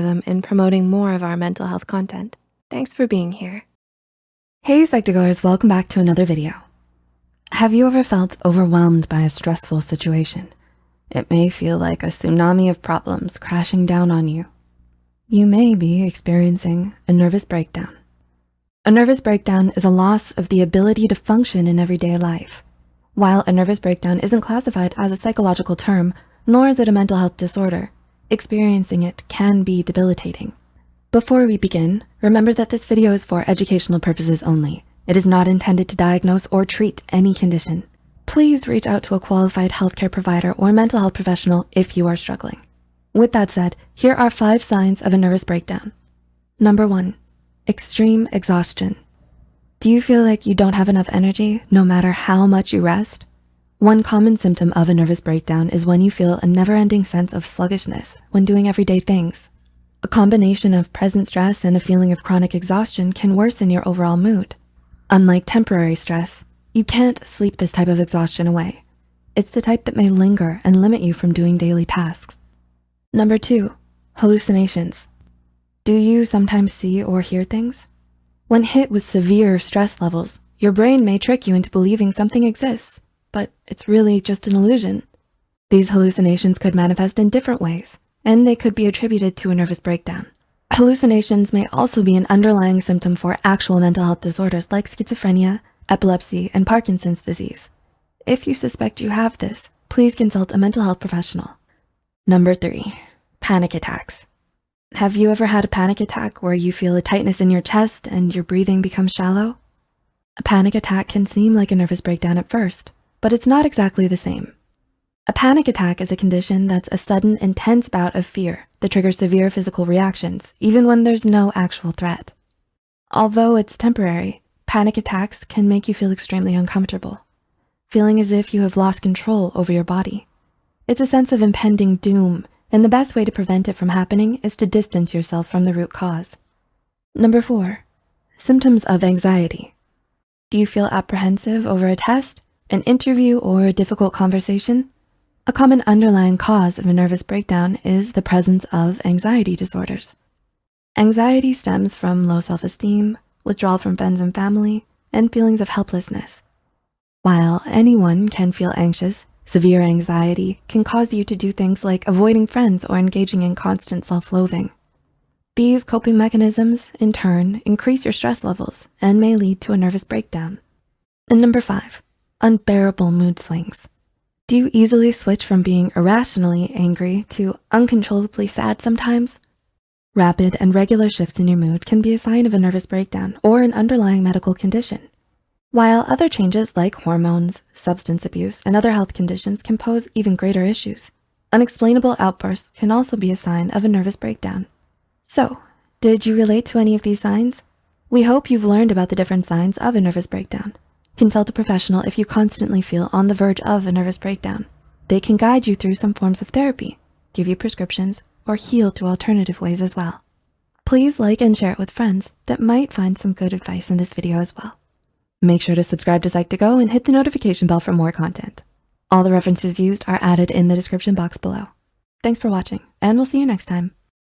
them in promoting more of our mental health content. Thanks for being here. Hey Psych2Goers, welcome back to another video. Have you ever felt overwhelmed by a stressful situation? It may feel like a tsunami of problems crashing down on you. You may be experiencing a nervous breakdown. A nervous breakdown is a loss of the ability to function in everyday life. While a nervous breakdown isn't classified as a psychological term, nor is it a mental health disorder, experiencing it can be debilitating. Before we begin, remember that this video is for educational purposes only. It is not intended to diagnose or treat any condition. Please reach out to a qualified healthcare provider or mental health professional if you are struggling. With that said, here are five signs of a nervous breakdown. Number one, extreme exhaustion. Do you feel like you don't have enough energy no matter how much you rest? One common symptom of a nervous breakdown is when you feel a never-ending sense of sluggishness when doing everyday things. A combination of present stress and a feeling of chronic exhaustion can worsen your overall mood. Unlike temporary stress, you can't sleep this type of exhaustion away. It's the type that may linger and limit you from doing daily tasks. Number two, hallucinations. Do you sometimes see or hear things? When hit with severe stress levels, your brain may trick you into believing something exists, but it's really just an illusion. These hallucinations could manifest in different ways, and they could be attributed to a nervous breakdown. Hallucinations may also be an underlying symptom for actual mental health disorders like schizophrenia, epilepsy, and Parkinson's disease. If you suspect you have this, please consult a mental health professional. Number three, panic attacks. Have you ever had a panic attack where you feel a tightness in your chest and your breathing becomes shallow? A panic attack can seem like a nervous breakdown at first, but it's not exactly the same. A panic attack is a condition that's a sudden, intense bout of fear that triggers severe physical reactions, even when there's no actual threat. Although it's temporary, panic attacks can make you feel extremely uncomfortable, feeling as if you have lost control over your body. It's a sense of impending doom, and the best way to prevent it from happening is to distance yourself from the root cause. Number four, symptoms of anxiety. Do you feel apprehensive over a test, an interview, or a difficult conversation? A common underlying cause of a nervous breakdown is the presence of anxiety disorders. Anxiety stems from low self-esteem, withdrawal from friends and family, and feelings of helplessness. While anyone can feel anxious, Severe anxiety can cause you to do things like avoiding friends or engaging in constant self-loathing. These coping mechanisms, in turn, increase your stress levels and may lead to a nervous breakdown. And number five, unbearable mood swings. Do you easily switch from being irrationally angry to uncontrollably sad sometimes? Rapid and regular shifts in your mood can be a sign of a nervous breakdown or an underlying medical condition. While other changes like hormones, substance abuse, and other health conditions can pose even greater issues, unexplainable outbursts can also be a sign of a nervous breakdown. So, did you relate to any of these signs? We hope you've learned about the different signs of a nervous breakdown. Consult a professional if you constantly feel on the verge of a nervous breakdown. They can guide you through some forms of therapy, give you prescriptions, or heal through alternative ways as well. Please like and share it with friends that might find some good advice in this video as well. Make sure to subscribe to Psych2Go and hit the notification bell for more content. All the references used are added in the description box below. Thanks for watching and we'll see you next time.